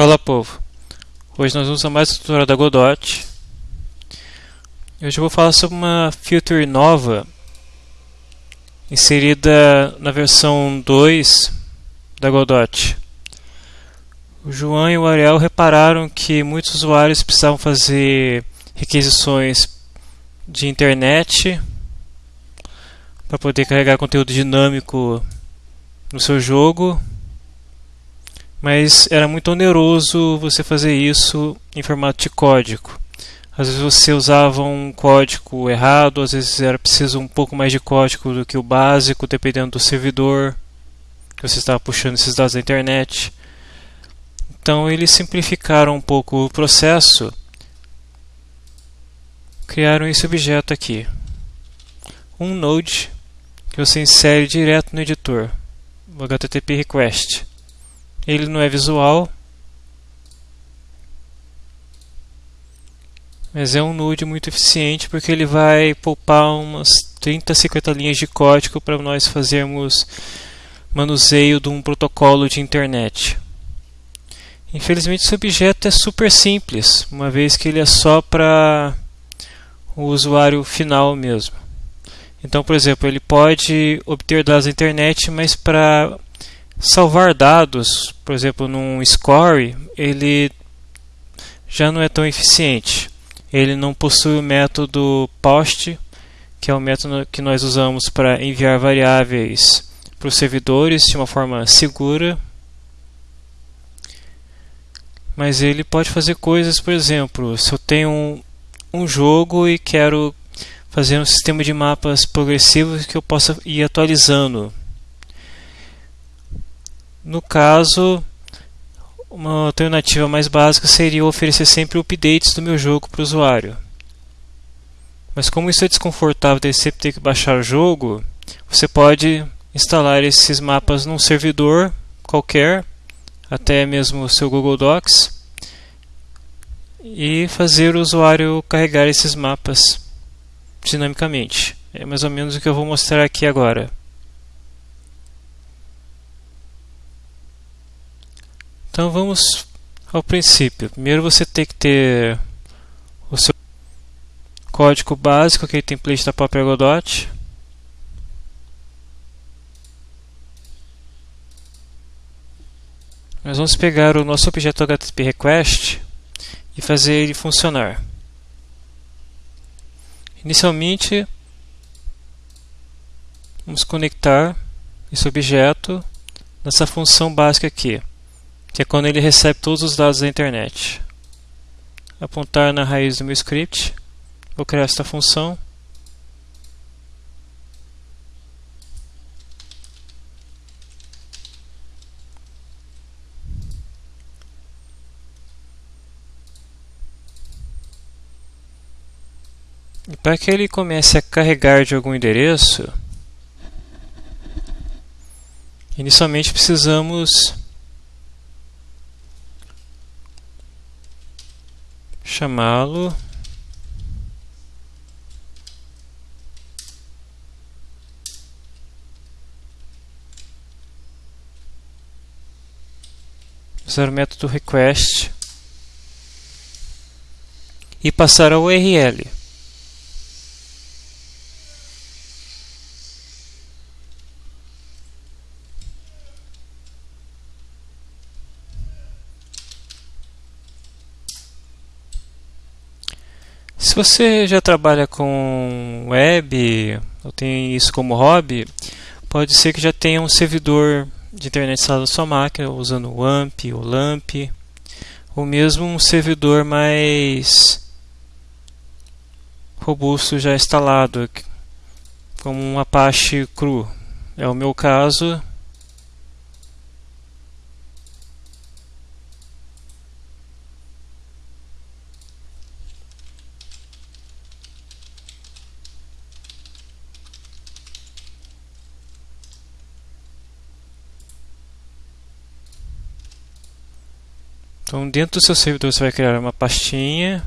Fala povo, hoje nós vamos a mais tutorial da Godot. Hoje eu vou falar sobre uma feature nova inserida na versão 2 da Godot. O João e o Ariel repararam que muitos usuários precisavam fazer requisições de internet para poder carregar conteúdo dinâmico no seu jogo mas era muito oneroso você fazer isso em formato de código. Às vezes você usava um código errado, às vezes era preciso um pouco mais de código do que o básico, dependendo do servidor que você estava puxando esses dados da internet. Então eles simplificaram um pouco o processo, criaram esse objeto aqui, um node que você insere direto no editor, o HTTP request. Ele não é visual, mas é um nude muito eficiente porque ele vai poupar umas 30, 50 linhas de código para nós fazermos manuseio de um protocolo de internet. Infelizmente esse objeto é super simples, uma vez que ele é só para o usuário final mesmo. Então, por exemplo, ele pode obter dados da internet, mas para salvar dados, por exemplo, num score, ele já não é tão eficiente. Ele não possui o método post, que é o método que nós usamos para enviar variáveis para os servidores de uma forma segura. Mas ele pode fazer coisas, por exemplo, se eu tenho um, jogo e quero fazer um sistema de mapas progressivos que eu possa ir atualizando no caso, uma alternativa mais básica seria oferecer sempre updates do meu jogo para o usuário. Mas como isso é desconfortável de sempre ter que baixar o jogo, você pode instalar esses mapas num servidor qualquer, até mesmo o seu Google Docs, e fazer o usuário carregar esses mapas dinamicamente. É mais ou menos o que eu vou mostrar aqui agora. Então vamos ao princípio. Primeiro você tem que ter o seu código básico, aquele template da própria Godot. Nós vamos pegar o nosso objeto HTTP request e fazer ele funcionar. Inicialmente, vamos conectar esse objeto nessa função básica aqui que é quando ele recebe todos os dados da internet. Apontar na raiz do meu script, vou criar esta função. E para que ele comece a carregar de algum endereço, inicialmente precisamos chamá-lo usar o método request e passar ao URL. Você já trabalha com web, ou tem isso como hobby, pode ser que já tenha um servidor de internet instalado na sua máquina, usando o AMP ou LAMP, ou mesmo um servidor mais robusto já instalado, como um Apache cru. É o meu caso, Então, dentro do seu servidor, você vai criar uma pastinha.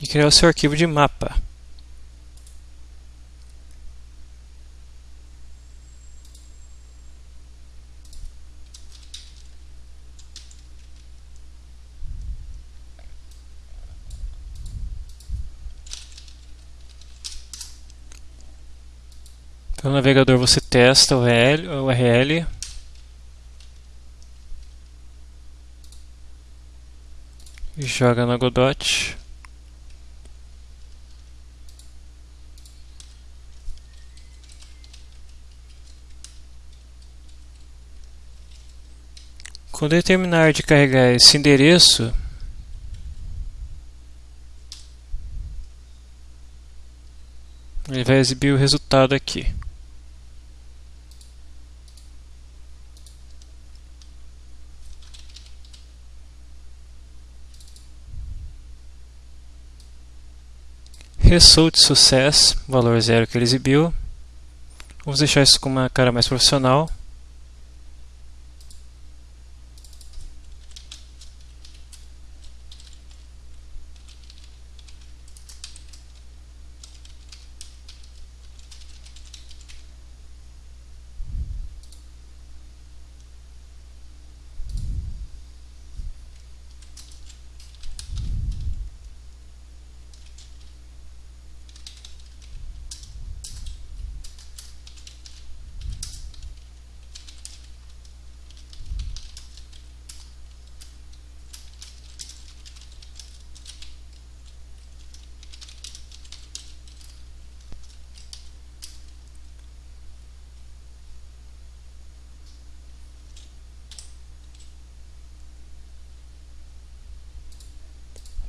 E criar o seu arquivo de mapa. Navegador você testa o URL, e joga na Godot. Quando terminar de carregar esse endereço, ele vai exibir o resultado aqui. Result Success, valor zero que ele exibiu. Vamos deixar isso com uma cara mais profissional.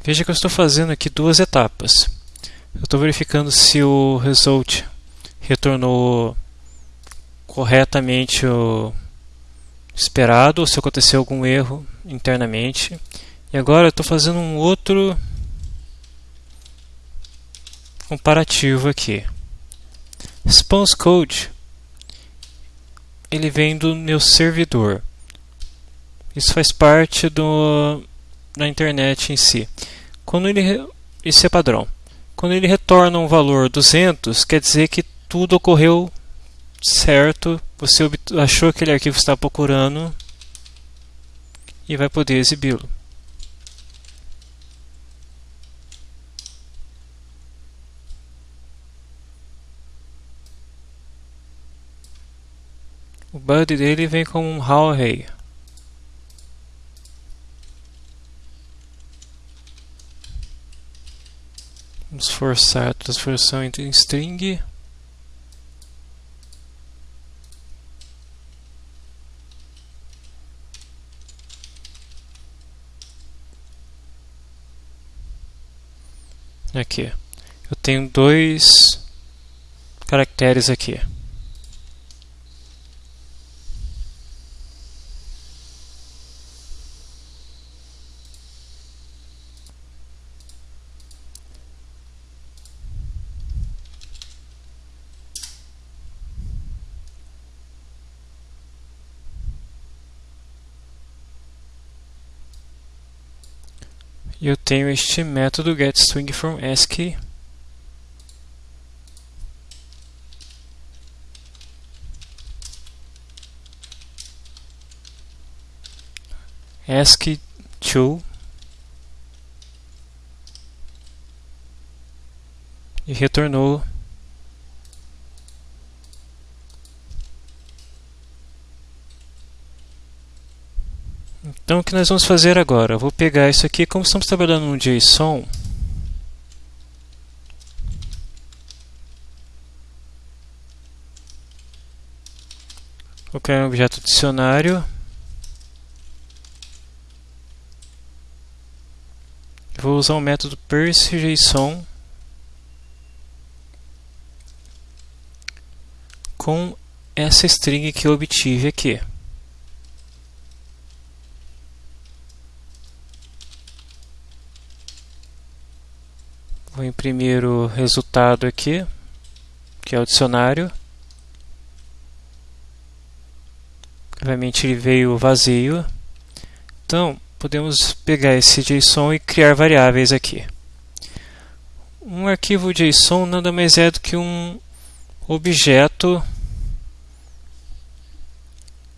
Veja que eu estou fazendo aqui duas etapas. Eu estou verificando se o result retornou corretamente o esperado ou se aconteceu algum erro internamente. E agora eu estou fazendo um outro comparativo aqui. Response code ele vem do meu servidor. Isso faz parte do da internet em si. Quando ele isso é padrão. Quando ele retorna um valor 200, quer dizer que tudo ocorreu certo, você achou aquele arquivo estava procurando e vai poder exibi-lo. O body dele vem com um how array. Vamos forçar a transformação em string. Aqui. Eu tenho dois caracteres aqui. Eu tenho este método getStringFromASCII ASCII2 e retornou Então o que nós vamos fazer agora? Eu vou pegar isso aqui, como estamos trabalhando no JSON, vou criar um objeto dicionário, vou usar o método PerseJSON com essa string que eu obtive aqui. Vou imprimir o resultado aqui, que é o dicionário. Obviamente ele veio vazio. Então, podemos pegar esse JSON e criar variáveis aqui. Um arquivo JSON nada mais é do que um objeto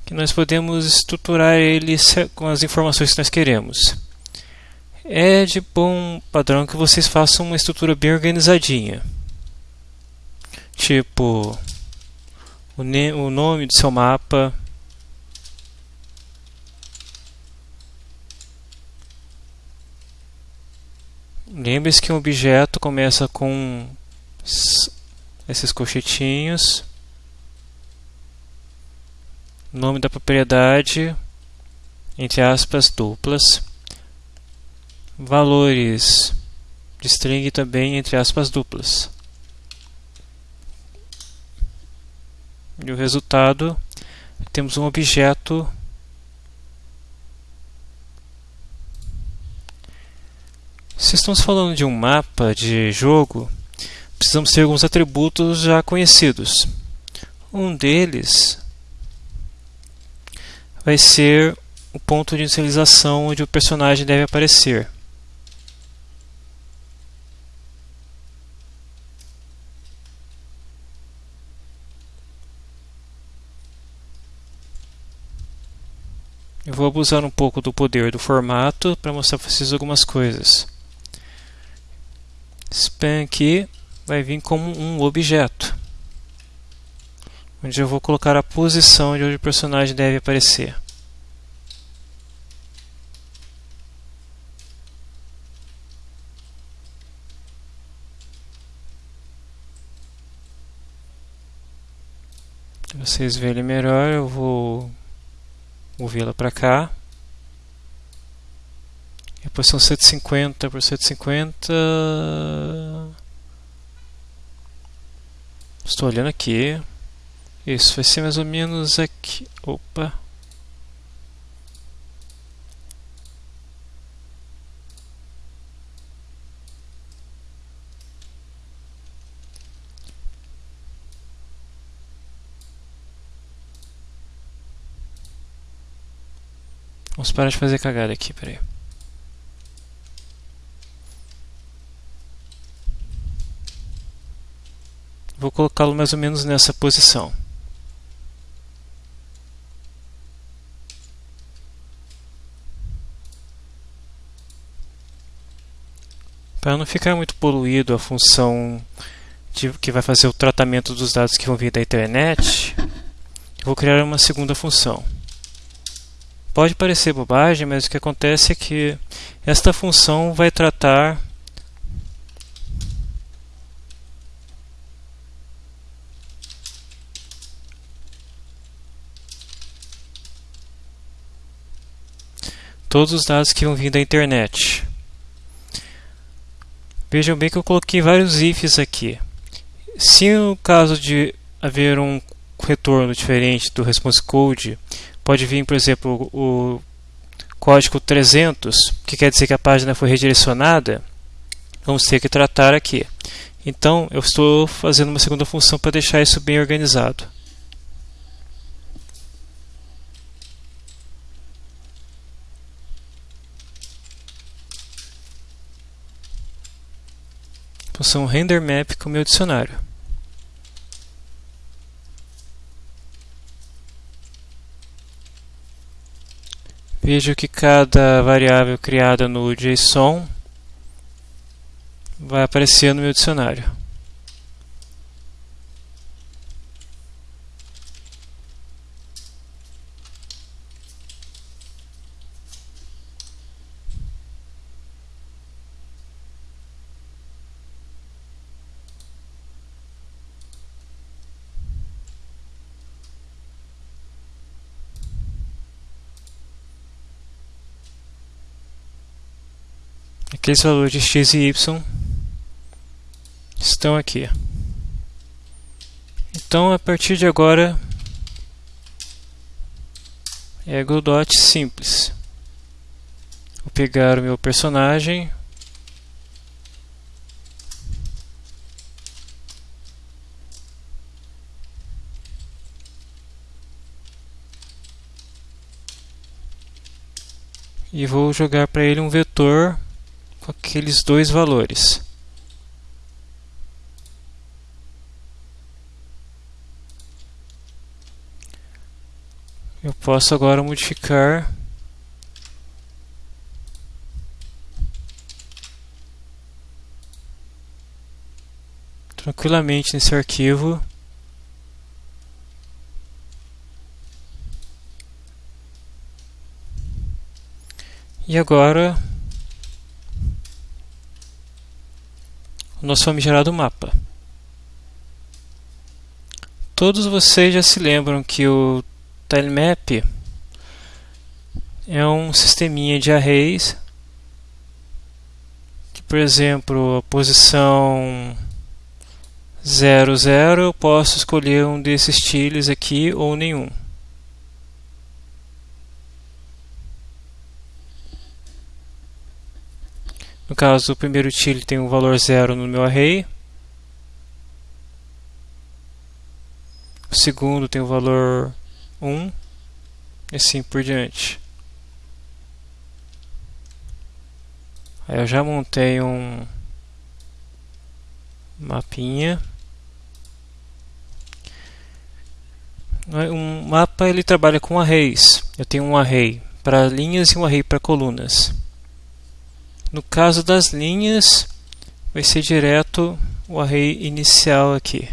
que nós podemos estruturar ele com as informações que nós queremos. É de bom padrão que vocês façam uma estrutura bem organizadinha. Tipo, o, o nome do seu mapa, Lembre-se que um objeto começa com esses colchetinhos, nome da propriedade, entre aspas, duplas, valores de string também, entre aspas, duplas. E o resultado, temos um objeto Se estamos falando de um mapa de jogo, precisamos ter alguns atributos já conhecidos. Um deles vai ser o ponto de inicialização onde o personagem deve aparecer. Vou abusar um pouco do poder do formato para mostrar para vocês algumas coisas span aqui vai vir como um objeto, onde eu vou colocar a posição de onde o personagem deve aparecer. Para vocês verem melhor, eu vou movê-la para cá. Depois são 150 por 150. Estou olhando aqui. Isso vai ser mais ou menos aqui. Opa. Parar de fazer cagada aqui, peraí. Vou colocá-lo mais ou menos nessa posição. Para não ficar muito poluído a função de, que vai fazer o tratamento dos dados que vão vir da internet, vou criar uma segunda função. Pode parecer bobagem, mas o que acontece é que esta função vai tratar todos os dados que vão vir da internet. Vejam bem que eu coloquei vários ifs aqui. Se no caso de haver um retorno diferente do response code, pode vir, por exemplo, o código 300, que quer dizer que a página foi redirecionada, vamos ter que tratar aqui. Então, eu estou fazendo uma segunda função para deixar isso bem organizado. função renderMap com meu dicionário. Vejo que cada variável criada no JSON vai aparecer no meu dicionário. Aqueles valores x e y estão aqui. Então, a partir de agora, é dot simples. Vou pegar o meu personagem, e vou jogar para ele um vetor com aqueles dois valores. Eu posso agora modificar tranquilamente nesse arquivo E agora o nosso famigerado mapa. Todos vocês já se lembram que o tilemap é um sisteminha de arrays que, por exemplo, a posição 00 eu posso escolher um desses tiles aqui ou nenhum. No caso, o primeiro tile tem um valor zero no meu array. O segundo tem o valor 1 e assim por diante. Aí eu já montei um mapinha. Um mapa ele trabalha com arrays. Eu tenho um array para linhas e um array para colunas. No caso das linhas, vai ser direto o array inicial aqui.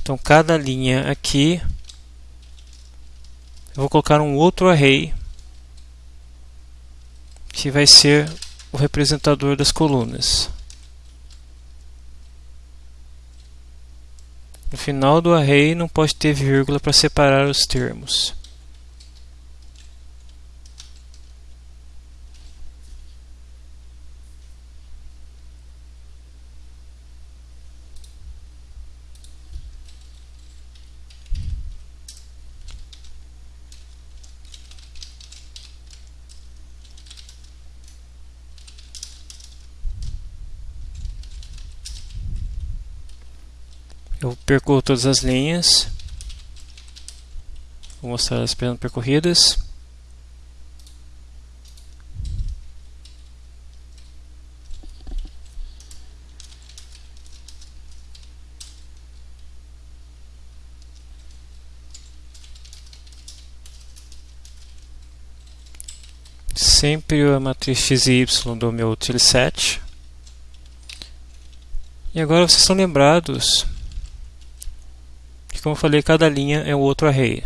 Então, cada linha aqui, eu vou colocar um outro array, que vai ser o representador das colunas. No final do array não pode ter vírgula para separar os termos. Eu percorro todas as linhas. Vou mostrar as percorridas. Sempre a matriz x e y do meu set. E agora vocês estão lembrados como eu falei, cada linha é um outro array.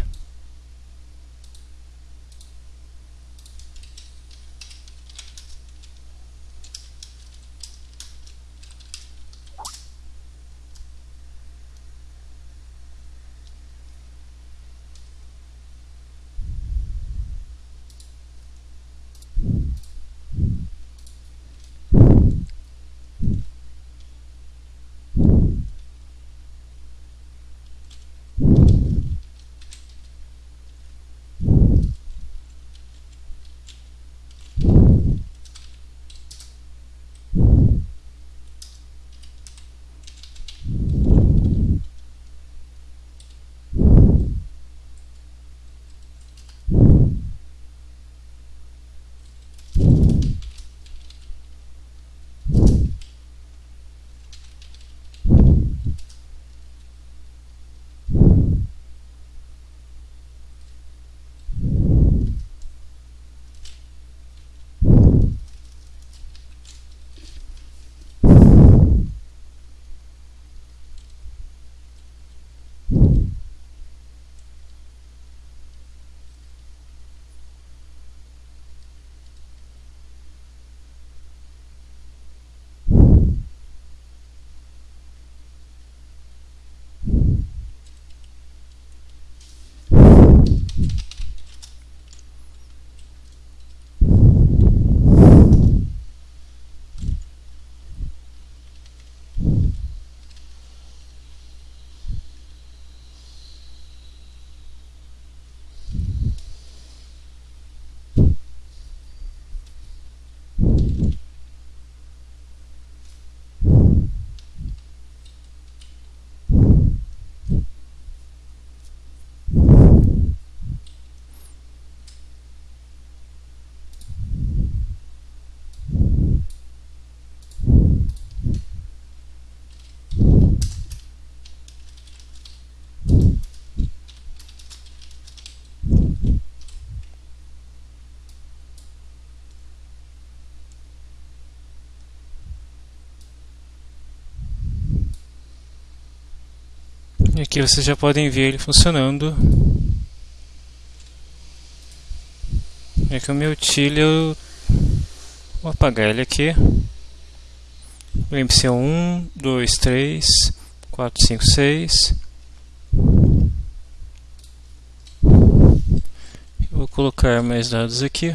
E aqui vocês já podem ver ele funcionando. É que o meu tilha eu vou apagar ele aqui. Lembre-se, é 1, 2, 3, 4, 5, 6. Vou colocar mais dados aqui.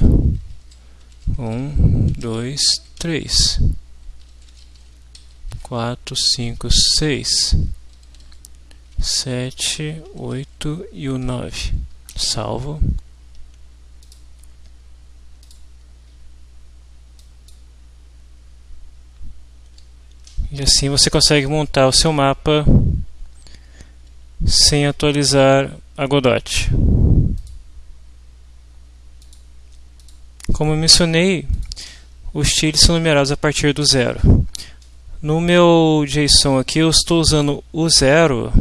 1, 2, 3, 4, 5, 6, 7, 8 e o 9. Salvo. E assim você consegue montar o seu mapa sem atualizar a Godot. Como eu mencionei, os tiles são numerados a partir do zero. No meu JSON aqui eu estou usando o zero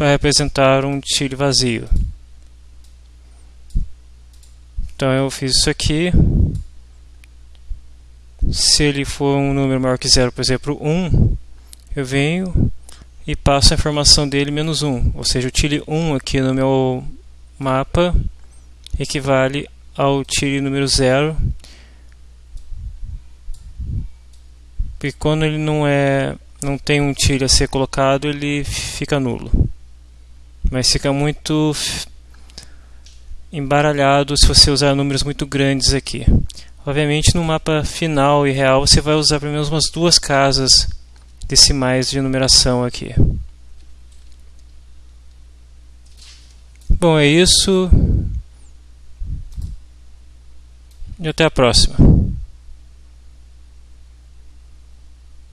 para representar um tile vazio. Então eu fiz isso aqui se ele for um número maior que zero, por exemplo 1, eu venho e passo a informação dele menos 1, ou seja, o tile 1 aqui no meu mapa equivale ao tile número 0, porque quando ele não é não tem um tile a ser colocado, ele fica nulo. Mas fica muito embaralhado se você usar números muito grandes aqui. Obviamente no mapa final e real você vai usar pelo menos umas duas casas decimais de numeração aqui. Bom, é isso. E até a próxima.